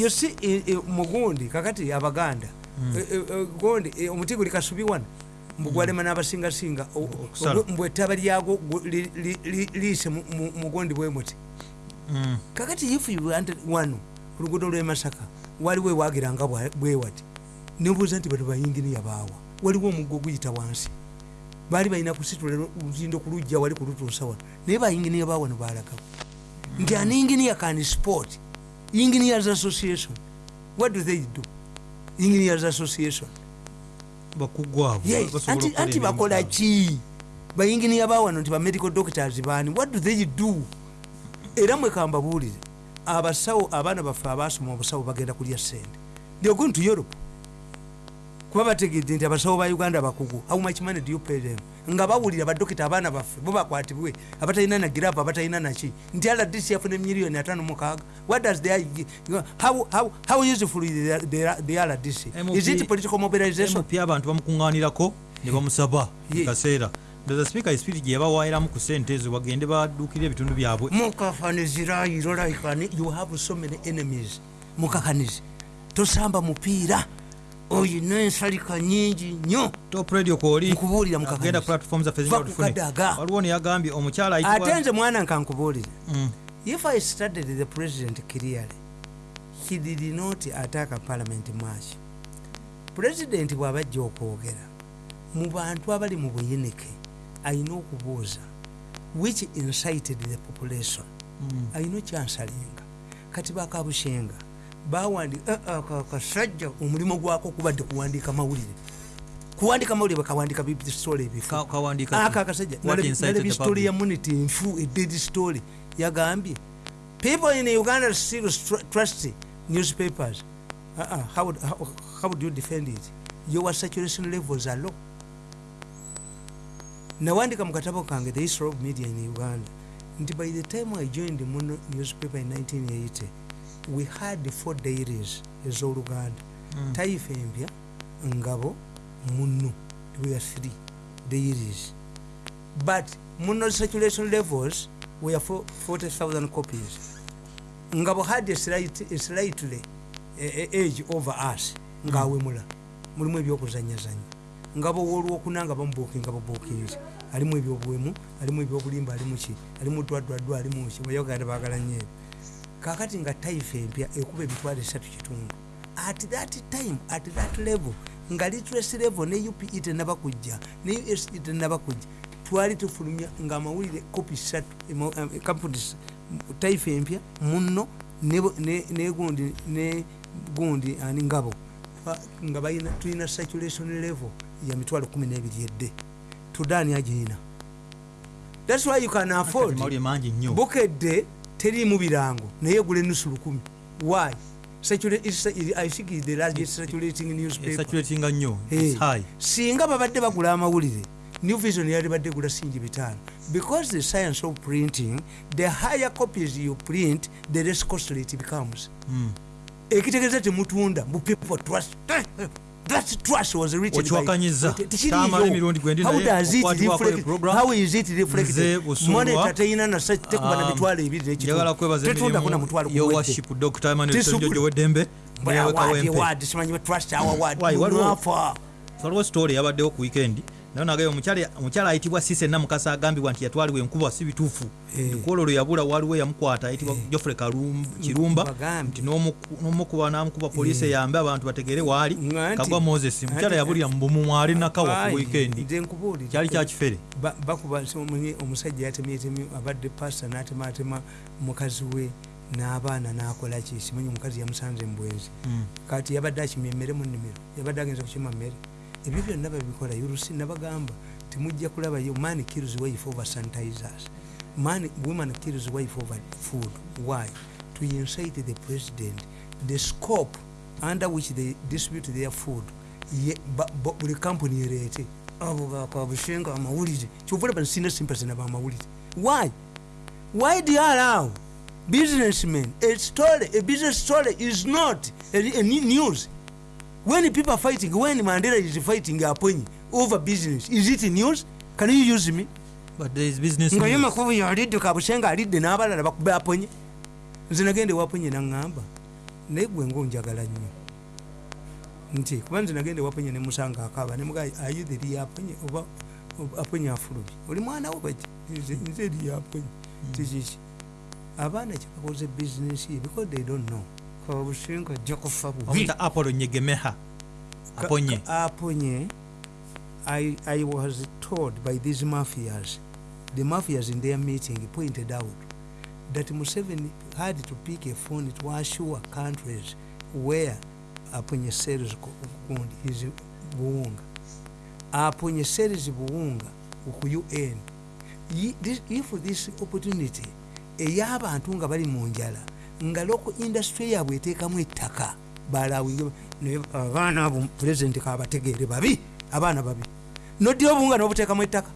yosi mugundi kakati abaganda Eh, eh, eh, gondi omuti guli kasubi wano mbugwalema n'abasingasinga o- Okusala. obwe- mbwe ettaba li- liise mu- mu- mugondi bwe muti. Kakati if you wanted wano ku luguudo lw'e masaka waliwo ewagiranga bwa- bwe wati. Nebuuza nti bano bayinginiya baawa. Waliwo omuggo guyita wansi. Baali balina kusitula lutindo ku lujja wali kulutuusa wano. Naye bayinginiya baawano balagawo nti an engineer can sport engineers association. What do they do? Engineers association. Anti, bakola ki? Bayinginiya bawano nti bamedical doctors baani? What do they do? Era mwekambabuulire abasawo abaana baffe abasoma obusawo bagenda kulya sente they're going to europe. Kuba bategedde nti abasawo ba uganda bakugu. How much money do you pay them nga bawulira badokita abaana baffe bo bakwatibwe abatalina na giravu abatalina naki nti rdc yafuna emiliyoni atano mukaaga what does they, how, how, how useful is the, the, the rdc is it political mobilization? Mp abantu bamukuŋŋaanirako ne bamusaba Ye. kaseera. Ndoza sipiika espiriti gye yabawaayiramu ku sente ezo bagende baduukire ebitundu byabwe? Mukafanizirairo like you have so many enemies. Mukakanizi tosamba mupiira oyina ensalika nyingi nnyo top radio kwoli Nkubuulira mukakanyuzi. agenda platform zaffe kadaga. waliwo neyagambye omukyala ate nze mwana nkankubuulire Mm. if i studied the president clearly he did not attack parliament much president bw'abajja okwogera mu bantu abali mu buyinike ayina okubuuza which incited the population Mm. ayina okyansalinga kati bakabushenga "Eh, eh, ka- kasajja omulimu gwako kubadde kuwandiika mawulire. Kuwandika mawulire bakawandika bisitole ebifu Ka- kawandiika aka ki? akasajja the sitori public? ya munity nfu eded story. Yagambye people in uganda still trust newspapers. Uh -uh. How, how, how would you defend it? Your saturation levels are low. Nawandika mu katabo kange the history of media in uganda. Nti by the time i joined muno newspaper in 1980 we had four dairies ez'oluganda. Mm. taifa empya ngabo muno we are three dairies. But muno saturation levels were for 40000 copies. Ngabo had a slight, a slightly age over us ngaawemula mulimu ebyokuzanyazanya ngabo wolwokuna nga bamubuukinga babuukinzi alimu ebyobuwemu alimu ebyobulimba alimu ki? Alimu dwadwadwa alimu ki? Bayoganda bagala nnyo ebyo kakati nga taifa empya ekuba emitwalo esatu kitundu. At that time at that level nga literacy level ne upe tenaba kujja ne usd tenaba kujja twali tufulumya nga amawulire kopi satu companies taifa empya muno ne- ne- ne gundi ani ngabo nga balina tulina saturation level ya mitwalo 12 edde. Tudani agirina thats why you can afford bukedde teriimu birango naye egula enusu lukumi. Why? Singa babadde bagula amawulire new vision yali badde gula singi bitaano. Because the science of printing the higher copies you print the less costly it becomes. Mm. ekitegeeza temutunda mu people trust that trust was written Okiwakanyiza. Emirundi gwendi is it teyina mitwalo ebiri na mutwalo yoworship dr weddembe waliwo story? Yabaddewo ku weekend naye nagayo omukyala ayitibwa sisena mukasa agambibwa nti yatwalibwa enkuba si bituufu. Eh. ekwolo lwe yabula waliwo eyamukwata ayitibwa jofre Kalum- kirumba nti n'omuku- n'omukuba n'amukuba poliisi eyambe abantu bategere waali kagwa moses. mukyala yabulira mu bumu ali nakawa ku nkubuulira. kyali kyakifere Ba- bakuba omusajja yatemyetemye abadde pasta n'atematema mukazi we n'abaana n'akola ki? Simanyi omukazi yamusanze mu bwenzi. Mm. kati yabadde akimya emmere mu nnimiro yabadde agenza kukima mmere ebyo byonna babikola yurusi nabagamba temujja kulabayo man kills wife over sanitizers. Man woman kills wife over food. Why? To incite the president the scope under which they distribute their food. Buli kampuni ereete abo bakabushenga amawulire. Kyovula bansina sympathy nabamawulire why? Why do you allow businessmen? A story a business story is not a, a news when people are fighting when mandela is fighting aponyi over business. Is it news? Can you use me? But there is business nga ye news. makubu yalidde kabushenga alidde n'abalala bakube aponye nze nagende waponye naŋŋamba naye gwe ngaonjagala nnyo nti kuba nze nagenda ewaponye nemusanga akaba nemuga ayuthi lyaponye oba oba aponye afulumye oli mwana wo baki nze nze lyaponye tikiki abaana kyebakoze bizinesi ye because they don't know kabusinga ajja kufa bubi apollo nyegemeha. Aponye. aponye I, i was told by these mafias. The mafias in their meeting pointed out that museveni had to pick a phone to assure countries where aponye ko- gold is buwunga aponye sells buwunga ku un if this opportunity ey'abantu nga bali mu njala nga loko industry yaabwe eteekamu ettaka balawinge abaana abo pulezidenti kabategeere babi abaana babi. Noddira obuwunga nobuteekamu ettaka.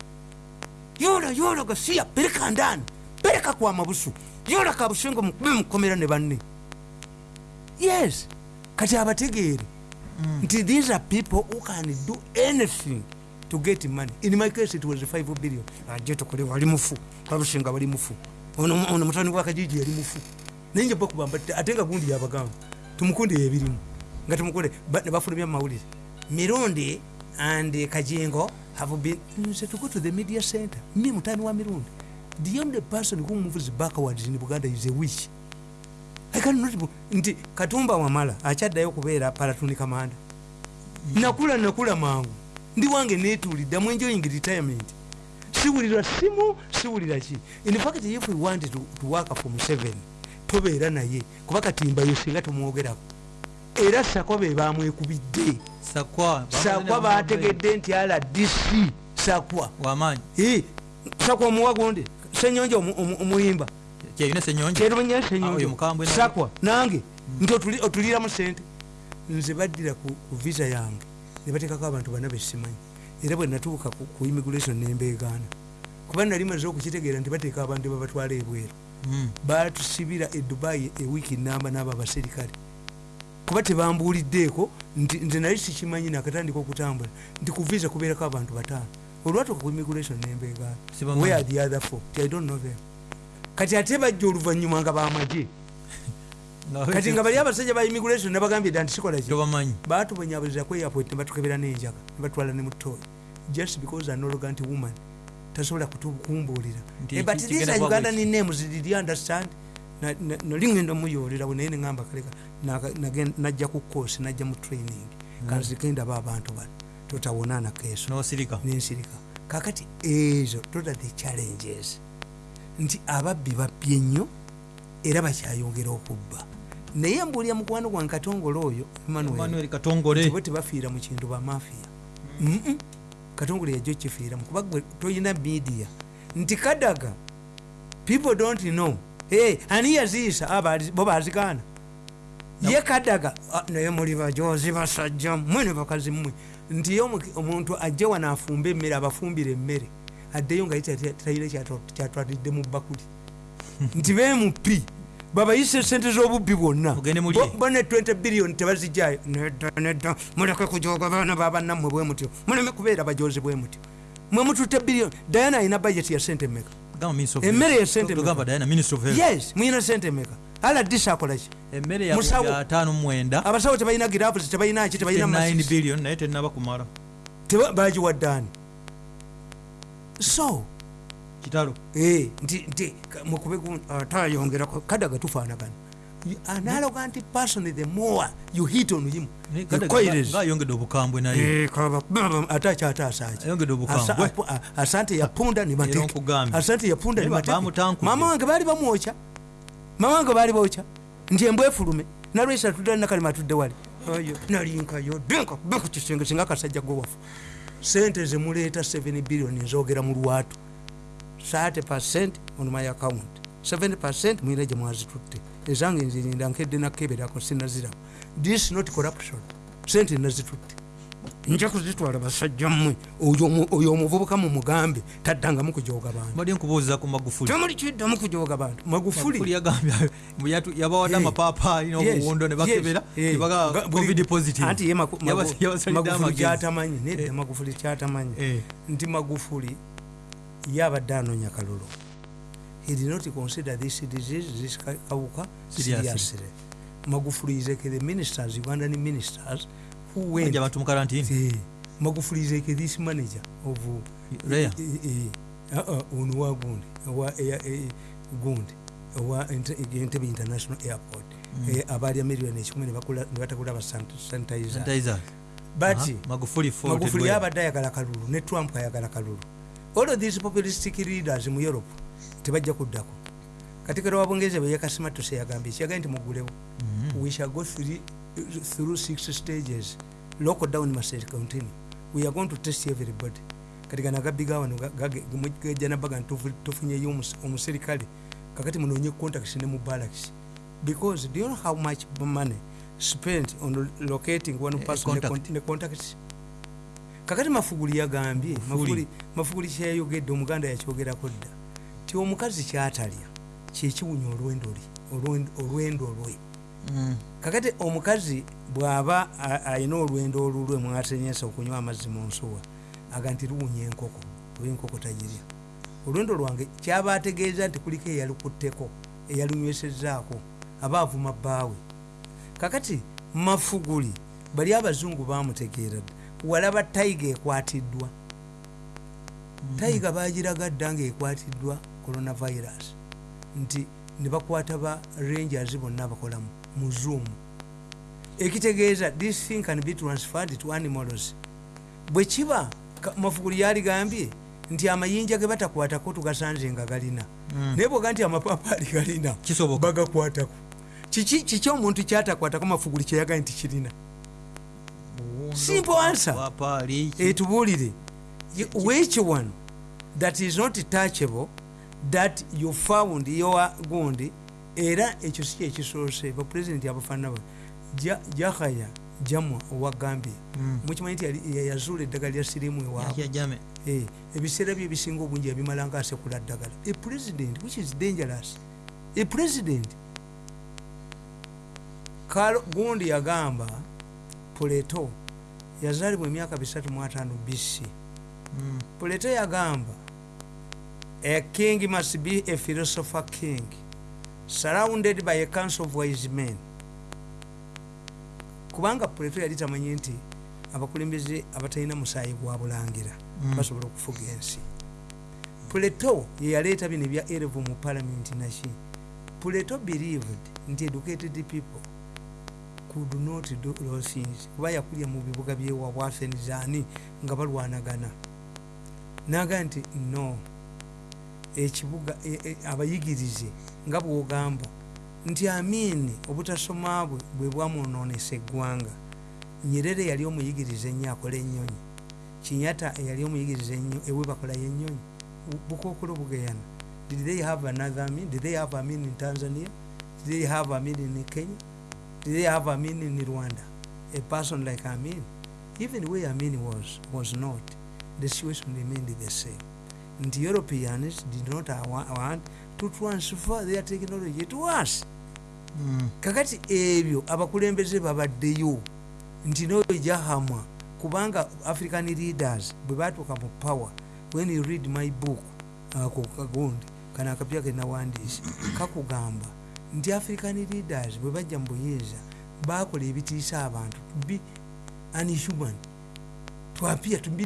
Yola yola gasiya pereka ndani pereka kwa mabusu. Yola kabusenga mukube mukomera ne banne. Yes. Kati abategeere nti these are people who can do anything to get money. In my case it was 5 billion. Aje tukole wali mufu. Kabusenga wali mufu. Ono mutani wa kajiji yali mufu nenje bakubamba ate nga gundi yabagamba tumukunde ebirimu nga tumukunde ba- ne bafulumya mu mawulire mirundi and kajengo have been nze to go to the media center. Me mutani wa mirundi. The only person who moves backwards in buganda is a witch. I cannot nti katumba wamala akyaddayo kubeera palatuni kamanda. Nakula nakula mangu. Ndi wange netuulidde I'm enjoying retirement. Siwulira simu siwulira ki? In fact if we want to, to work for museven tobeera naye kuba katimbayo singa tumwogerako era sako be bamwekubidde. Sakwa sakwa bategedde nti rdc sakwa. Wamaanyi. Eh, sakwa omuwagonde senyonja omu- omu- omuyimba. Ah, sakwa nange nti otuli- otuliramu sente nze baddira ku visa yange. Ne bateekako abantu bana besimanyi era bwe natuuka ku immigration nembeegaana kuba nali maze okukitegeera nti bateeka abantu babatwala ebweru. Batusibira e dubai ewiiki namba n'abo abaserikale kuba tebambuuliddeeko nti nze nali sikimanyi nakatandika okutambula nti ku visa kubeerako abantu bataano. Olwatuuka ku immigration nembeegaana where the other four? Ti i don't know them. Kati ate bajja oluvannyuma nga bamagye. Kati nga bali abasajja ba immigration nabagambye dda nti sikola ki batubonyabulira ku airport nebatukebera n'enjaga nebatwala ne mutoyi just because an arrogant woman tasobola kutukumbuulira Nti Eh, but these are kuba uganda bweki. names did you understand? Na- na- nali ngenda muyolerawo naye neŋamba kaleka najja ku course najja mu training. Kanzikendaba abantu bano. Totawonana keeso. Nensirika. Kakati ezo tota the challenges. Nti ababbi babbye nnyo era bakyayongera okubba. Naye mbuulya mukwano gwange katongole oyo emmanuel. Manuel katongole. Tibo tebafiira mu kintu bamafiya Mm-mm. Katongole yajja okifiiramu kuba gwe toyina media. Nti kadaga people don't know. Hey, ani yaziisa? Abali- bo bazikaana ye kadaga ah, naye muli bajozi basajja mmwe ne bakazi mmwe. Nti ye omu- omuntu ajje wano afumbe emmere abafumbire emmere addeyo nga tayire kyatwalidde mu bakuli. Nti bemupi babayise sente z'obubbi bwonna. Bo- ne 20 billion tebazijjayo nedda nedda. Muleke kujoga baana babanammwe bwe mutyo. Muleme kubeera bajozi bwe mutyo. Mwe mututte billion. Diana alina budget ya sente meka Gamba Minister of Emmere Health. ya sente Tugamba meka? Diana, Minister of Health. yes muyina sente meka aladisa akolaki abasawo tebalina giravusi tebalina ki tebalina 9 masiki billion naye tenaba kumala. Teba- bagiwaddaani so kitalo. Nti mukube gu- atayongerako kadaga tufaanagana an arrogant person the more you hit on him ayongedde obukambwe naye. Eh, kaba- baba, ate akyataasaki ayongedde obukambwe. asante yapunda ni Era mateke. nkugambye. asante yapunda ni Naye ba- mateke bamutankudde. mama wange baali bamwokya mama wange baali bokya nti embwefulume nalwesa tudde nakalima atudde wali. Nalinkayo denka be ku kisenge singa akasajja gwewafu sente zemuleeta 7 billioni nzogera mu lwatu 30 percent on my account. 7 percent mwina gye mwazitutte. Ezange nzirinda nkedde nakeberako sinaziraba this not corruption. Sente nazitutte nja kuzitwala basajja mmwe. Oyo omu- oyo omuvubuka mu mugambe taddangamu kujoga bantu. Mbadde nkubuuza ku magufuli. Temuli kiddamu kujoga bantu. Magufuli? Magufuli yagambye mbu yatu- yabawadde amapaapaali n'obuwundo ne bakebera yes, nebaga ga- buli- covid positive. Anti ye Maku- Yabas- Magu- yabasalidde magufuli amagezi. kyatamanyi nedda Eh. magufuli kyatamanyi. Eh, nti magufuli ye abadde anoonya kalulu. He did not consider this disease this ka- kawuka Seriously. magufuli is like the ministers ugandan ministers who went abantu mu karantini Eh, magufuli is like this manager of Rare. Eh, eh, uh, uh, ono wa gundi eh, gundi Ente- entebe international airport. Mm. Eh, abaali amerion ekikumi nebatakula ba sanitizer. But magufuli yabadde ayagala kalulu ne trump ayagala kalulu all of these populistic leaders mu europe tebajja kuddako. Katikiro wa bungereza bwe yakasimatusa yagambye ekiyagaye nti mugulewo. Mhm. we shall go through, through six stages. Lockdown must continue. We are going to test everybody. Kati gano agabbiga wano gejjanabaga nti tufu- tufunyeyo omus- omuserikale. Kakati munonye contacts ne mu barracks. Because do you know how much money spent on locating one Eh, person ne contact. con- ne contacts kakati mafuguli yagambye Mafuguli. Kyeyayogedde omuganda yakyogerako dda. Ti omukazi kyatalya kyekiwunya olwendo lwe. Mm. kakati omukazi bw'aba alina olwendo olulwe mwatenyesa okunywa amazzi mu nsuwa aga nti luwunya enkoko oba enkoko tagirya olwendo lwange kyaba ategeeza nti kuliko eyalukutteko eyalunywesezzaako aba avuma bbaawe. Kakati mafuguli bali abazungu bamutegeera dda walaba tayiga ekwatiddwa. Tayiga bagiraga dda ngaekwatiddwa coronavirus. Nti ne bakwata ba rangers bonna bakolamu mu zoom. Ekitegeeza this thing can be transferred to animals. Bwe kiba mafuguli yaligambye nti amayinja ge batakwatako tugasanze nga galina. Mm. naye bwoga nti amapapaali galina kisoboka. bagakwatako. Kiki omuntu kyatakwatako mafuguli kyeyagaye nti kirina Simple answer. Etubuulire which one that is not touchable that you found yowa gundi era ekyo si kyekisoose bapurezidenti abafaanana ba Ja- jahaya jamwa owa gambia Mm. mukimanyi nti yazuula eddagala lya sirimu ewaabwe. Eh, ebiseera bye ebisinga obungi yabimala nga asekula ddagala a president which is dangerous a president gundi yagamba puleto yazaalibwa emyaka 35 bc Mm. puleto yagamba a king must be a philosopher king surrounded by a council of wise men. Kubanga puleto yali tamanyi nti abakulembeze abatalina musaayi gwa bulangira Mm. basobola okufuga ensi. Puleto yeyaleeta bino ebya erevu mu palamenti naki? Puleto believed nti educated people could not do those things. Kuba yakulya mu bibuga byewa bwafenizaani nga balwanagana. Naga nti no. Ekibuga e- e- abayigirize nga bwogamba nti amini obutasoma bwe bwe bwamwononesa eggwanga. Nyerere yali omuyigiriza ennyo akola ennyonyi. Kinyata eyali omuyigiriza ennyo ewe bakolayo ennyonyi Bu- bukookolo bugeyana. Did they have another amin did they have amin in tanzania? Did they have amin in kenya did they have amin in rwanda. A person like amin even where amin was was not the situation remained the same. Nti europeans did not wa- want to transfer their technology to us. Mm. kakati ebyo abakulembeze babaddeyo nti noyo jahamwa kubanga african leaders bwe batuuka mu power when you read my book ako kagundi kano akapya kenawandiise kakugamba nti african leaders bwe bajja mu buyinza bakola ebitiisa abantu to be unhuman to appear to be,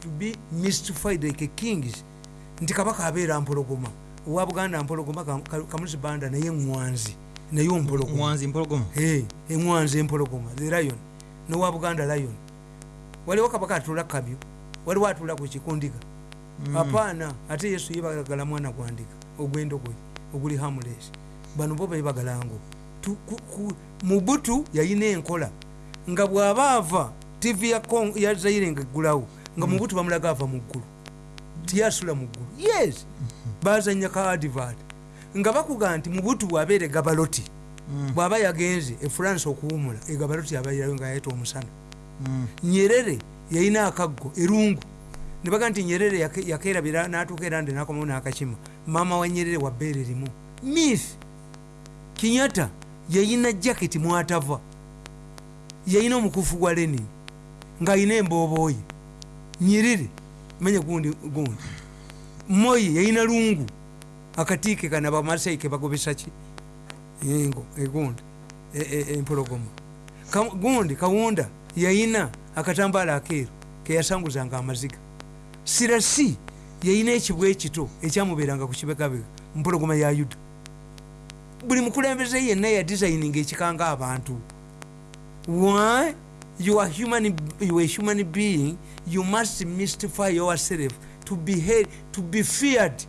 to be mystified like kings. Nti kabaka abeera mpologoma owa buganda mpologoma Ka- Ka- kamusi banda naye ŋwanzi naye ompologoma. Eŋwanzi empologoma the lion nowa buganda lion. Waliwo kabaka atula kabyo waliwo atula ku kikundiga. Mm. apaana ate yesu yebagala mwana gwandika ogwendogoyi oguli hamules bano bo ku- mubutu yayina enkola. Nga bw'aba ava tv ya Kong- ya zaire nga eggulawo nga mubutu bamulaga ava mu ggulu. Tiyasula mu ggulu. Yes. Bazanya ka advert nga bakuga nti mubutu bwabeera egabaloti Mm. bw'aba yagenze efurance okuwumula egabaloti abairayo nga yayeta omusana. Mm. nyerere yayina akaggo erungu. Ne baga nti nyerere yake- yakerabira natuuka era ndi nakomawo nakakima. Maama wa nyerere wa bbeere limu mith kinyata yayina jaketi mwatava. Yayina omukufu gwa lenin ng'ayina embooboyi nyirire manya gundi gundi. Moyi yayina lungu akatiike kana bamasai ke bagobesa ki? Engo egundi e- e- empologoma. Ka- gundi kawunda yayina akatambaala akeeru keyasanguzanga amaziga. Sirasi yayina ekibwa ekito ekyamubeeranga ku kibegabega mpologoma ya yuda buli mukulembeze yenna yadisayininga ekikanga abantu. Why? You are human, you are a human being. You must mystify yourself to be, held, to be feared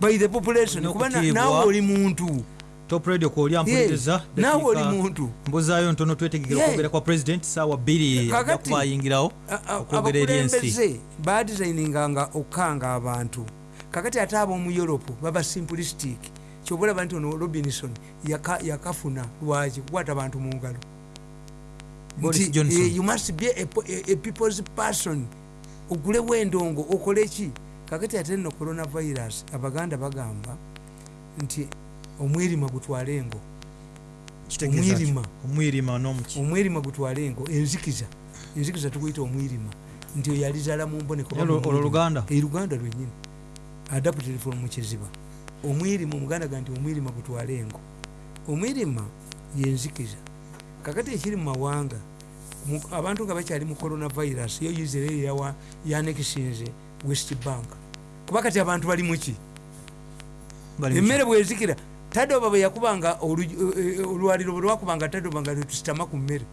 by the population. Kuba naawe oli muntu. Top radio kwoli Yes, ampuliriza naawe oli muntu. Mbuzaayo ntono twetegekera okwogera kwa president saawa bbiri Kakati, ajja kuba ayingirawo A- a- okwogera eri ensi. abakulembeze badisayininganga okukanga abantu. Kakati ate ab'omu europe baba simplistic kyoba olaba nti ono robinson yaka- yakafuna lwaki? Kukwata abantu mu ngalo. Eh, you must be a, a, a people's person. Ogulewo endongo okole ki? Kakati ate nno coronavirus abaganda bagamba nti omwirima gutwale engo. Omwirima. gutwale engo. Enzikiza. Enzikiza tuguyita omwirima. Nti oyo alizala mu mboneko. Olwo- luganda? Luganda? Lwenyini adapted from mukiziba omwirima omuganda ga nti omwirima gutwale engo. Omwirima yenzikiza. Kakati ekiri mu mawanga abantu nga bakyali mu coronavirus yo israel yanekisinze west bank. Kuba kati abantu bali muki Bali mu emmere bwezikira tadoba bwe yakubanga olu- eh, eh, olwaliro bwe lwakubanga tadoba nga lwetusitama ku mmere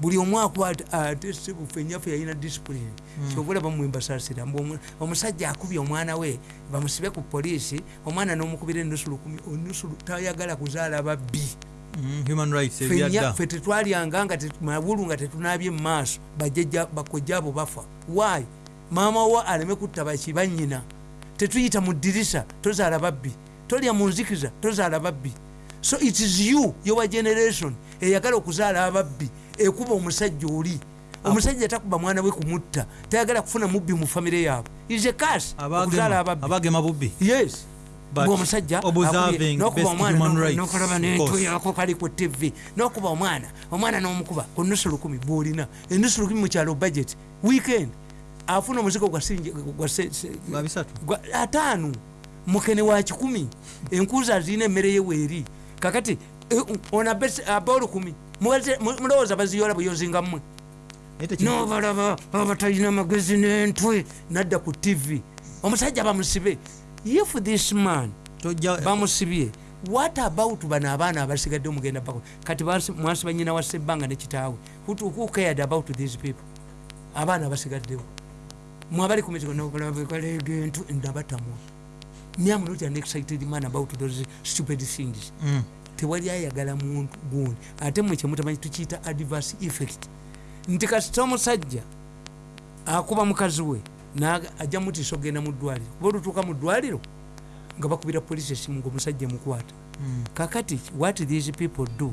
buli omu akwata ate sebufe enyaffe yalina disipulini kyobola bamwembasasira mbu omu- omusajja akubye omwana we bamusibe ku poliisi omwana n'omukubira enusu lukumi onusu tayagala kuzaala babbi. Mm, Ffe nya- ffe tetwalyanga nga mawulu nga tetunabye mumaaso bajjajja bakojja abo bafa. Wayi maama wa aleme kutta baki banyina tetuyita mu ddirisa tozaala babbi. Tolya mu nzikiza tozaala babbi. So it is you your generation eyagala okuzaala ababbi ekuba omusajja oli. Omusajja takuba mwana we kumutta tayagala kufuna mubbi mu famire yaabwe. A cas okuzaala abagema ababbi. abagema bubbi. Yes. Omusajja nokuba omwana nokulaba course. yako kali ku tv nokuba omwana omwana n'omukuba ku nusu lukumi bwolina. Enusu lukumi mukyalo budget weekend. Afuna omuzigo gwa ataano. Mukene wa kikumi. Enkuuza zirina emmere ye weeri. Kakati eh, ono abe- olukumi mulowooza baziyola buyozinga mmwe? Nobalaba abatalina magezi n'entwe nadda ku tv omusajja bamusibe. If this man bamusibye what about bano abaana abasigadde omugenda bako kati mwasiba nyina wa sebbanga ne kitaawe. Who, cared about these people? Abaana abasigaddewo. Mwabali ku mizigo nobalabegalega entu ndabatamwa me am not an excited man about those stupid things. Mm. Tewali ayagala muntu gundi. Ate mwe kyemutamanyi tukiyita adverse effect. Nti kasita omusajja akuba mukazi we ajja mutiisa okugenda mu ddwaliro. Kuba olutuuka mu ddwaliro nga bakubira polisi esimu ngaomusajja mukwata. Mm. kakati what these people do?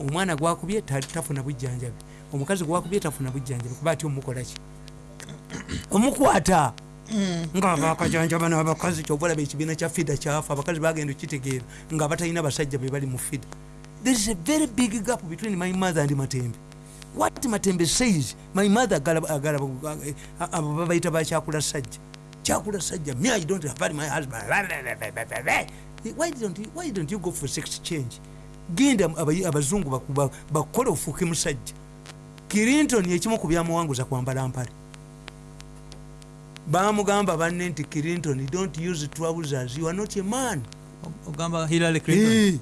Omwana gwakubye ta- tafuna bujjanjabi. Omukazi gwakubye tafuna bujjanjabi. Kuba ati omukolaki omukwata nga bakajanjaba n'abakazi kyobalaba ekibiina kya fida kyafa abakazi bagenda okitegeera nga batalina basajja be bali mu fida. There is a very big gap between my mother and matembe. What matembe says my mother abo babayita bakyakula sajja. Kyakula sajja me i don't have my husband. Why don't you, why don't you go for sex change? Genda aba- abazungu bakole ofuuke musajja clinton ekimu ku byamuwanguza kwambala mpale bamugamba banne nti clinton don't use trousers you are not a man. Ogamba hillary clinton.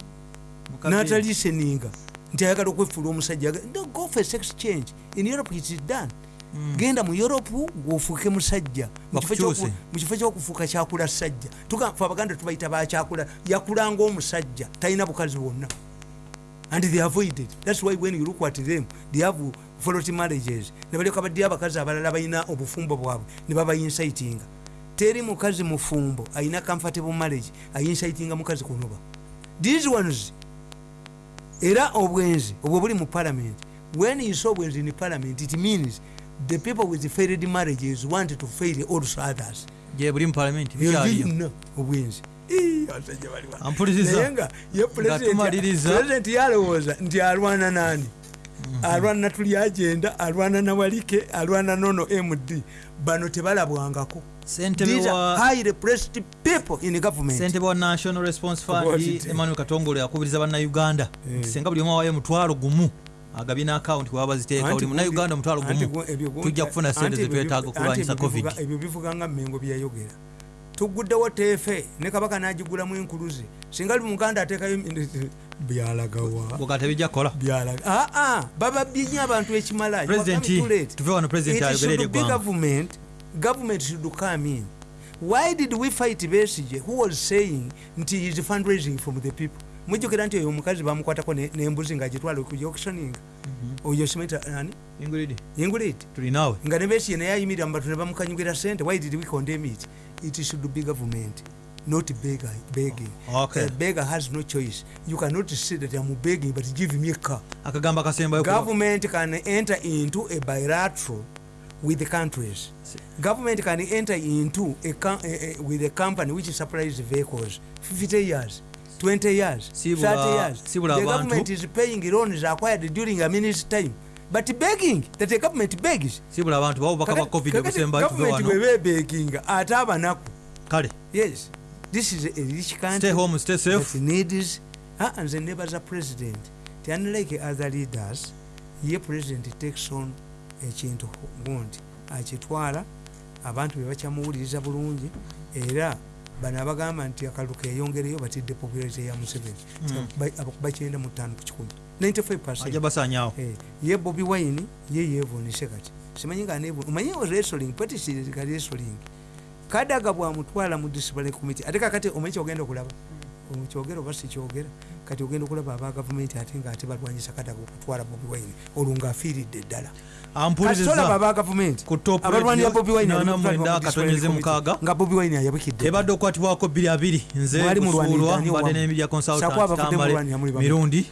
Nataliseninga nti ayagala okwefuula omusajja Don't go for sex change. In europe it is done. Mm. genda mu europe gwofuuke musajja. Mu kifo kyokufuuka kyakula sajja. Tugafe abaganda tubayita bakyakula yakulanga omusajja. Talina bukazi bwonna. And they avoided. Thats why when you look at them they have folot marriages ne balyoka baddeyo abakazi abalala balina obufumbo bwabwe ne babayinsaitinga teri mukazi mufumbo alina comfortable marriage ayinsaitinga mukazi kunoba. These ones era obwenzi obwo buli mu parliament. When you saw obwenzi in parliament it means the people with failed marriages want to fail also others. Gye buli mu palamenti bikyaliyo? obwenzi. Naye nga ye pulezidenti yalowooza nti alwana nani alwana tuli agenda alwana nawalike alwana nono md bano tebalabwangako. Ssentebe wa- national response fund emmanuel katongole akubiriza bannayuganda nti senga buli omu awayo mutwalo gumu agabye n'akawunti waba baziteeka Anti buli munnayuganda omutwalo gumu tujja kufuna sente zetwetaaga okulwanyisa covid. ebyo bivuga nga mmengo byayogera. Tuguddewo teefe ne kabaka n'agigulamu enkuluze. Singa li muganda ateekayo byalagawa. Bwoga tebijja kukola? Byalaga aa bababbye nnyo abantu ekimala You are President, coming too late. tuve wano President It ayogere eri should be eggwanga. government. Government should come in. Why did we fight besige who was saying nti is fundraising from the people? Mujjukira nti oyo omukazi bamukwatako ne- n'embuzi ngaagitwala ku auctioning. Oyo simeta ani? Ingrid. Ingulid tulinaawe nga ne besige naye ayimirira mu bantu ne bamukanyugira sente why did we condemn it? It should be government not beggar, begging. Okay. a beggar has no choice. You cannot say that i'm begging but give me a car government can enter into a bilateral with the countries. Government can enter into a, a, a, with a company which supplies vehicles 50 years 20 years Si bula- 30 years. si bula the government is paying loans acquired during a minute's time but begging that the government begs. Sibula abantu babubaka bwa covid obusembayo tuve government wano webebeginga ate abanaku. Kale. Yes this is a rich country stay home stay that safe needs ah, nze nebaza president. Ti unlike other leaders. Ye president takes on ekintu gundi. Akitwala abantu bebakyamuwuliriza bulungi era bano abagamba nti akalulu keyongereyo batidde popularity ya museveni. Bakyenda mu ttaano ku kikumi. 95 ajja basanyawo Eh, ye bobi wine ye yevunise kati simanyi nga omanyi wrestling patisirika wrestling kadaga bwamutwala mu discipline committee. Ate kakati omanyi kyogenda okulaba? Kyogera oba sikyogera kati ogenda okulaba aba gavumenti ate nga ate balwanyisa kadaga okutwala bobi wine olwo ngaafiiridde ddala ampuliriza kasitolaba aba gavumenti abalwanira bobi wine nana abali mu mwenda discipline katonyeze committee, mukaaga. nga bobi wine ayabikidde ebadde okukwatibwako bbiri abiri nze kusuulwa mbadde Sako consultant mirundi